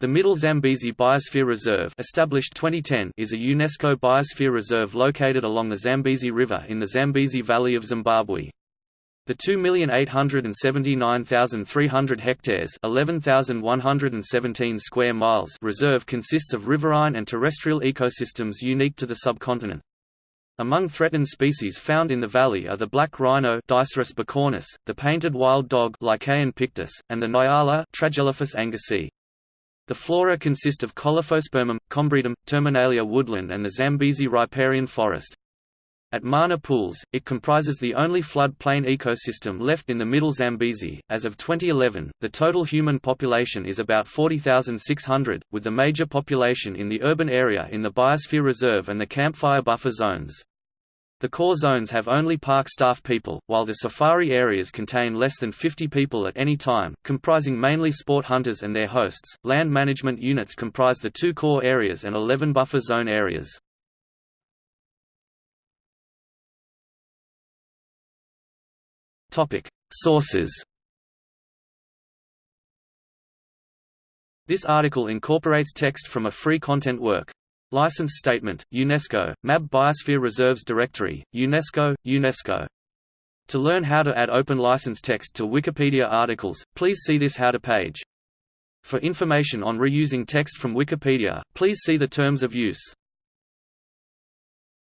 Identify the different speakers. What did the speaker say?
Speaker 1: The Middle Zambezi Biosphere Reserve established 2010 is a UNESCO biosphere reserve located along the Zambezi River in the Zambezi Valley of Zimbabwe. The 2,879,300 hectares 11,117 square miles reserve consists of riverine and terrestrial ecosystems unique to the subcontinent. Among threatened species found in the valley are the black rhino bicornis, the painted wild dog Lycaon pictus, and the nyala Tragelaphus angasii. The flora consist of Colophospermum, Combretum, Terminalia woodland and the Zambezi riparian forest. At Mana Pools, it comprises the only flood-plain ecosystem left in the Middle Zambezi. As of 2011, the total human population is about 40,600, with the major population in the urban area in the Biosphere Reserve and the Campfire Buffer zones. The core zones have only park staff people, while the safari areas contain less than 50 people at any time, comprising mainly sport hunters and their hosts. Land management units comprise the two core areas and 11 buffer zone areas. Topic: Sources. This article incorporates text from a free content work. License Statement, UNESCO, MAB Biosphere Reserves Directory, UNESCO, UNESCO. To learn how to add open license text to Wikipedia articles, please see this How to page. For information on reusing text from Wikipedia, please see the Terms of Use.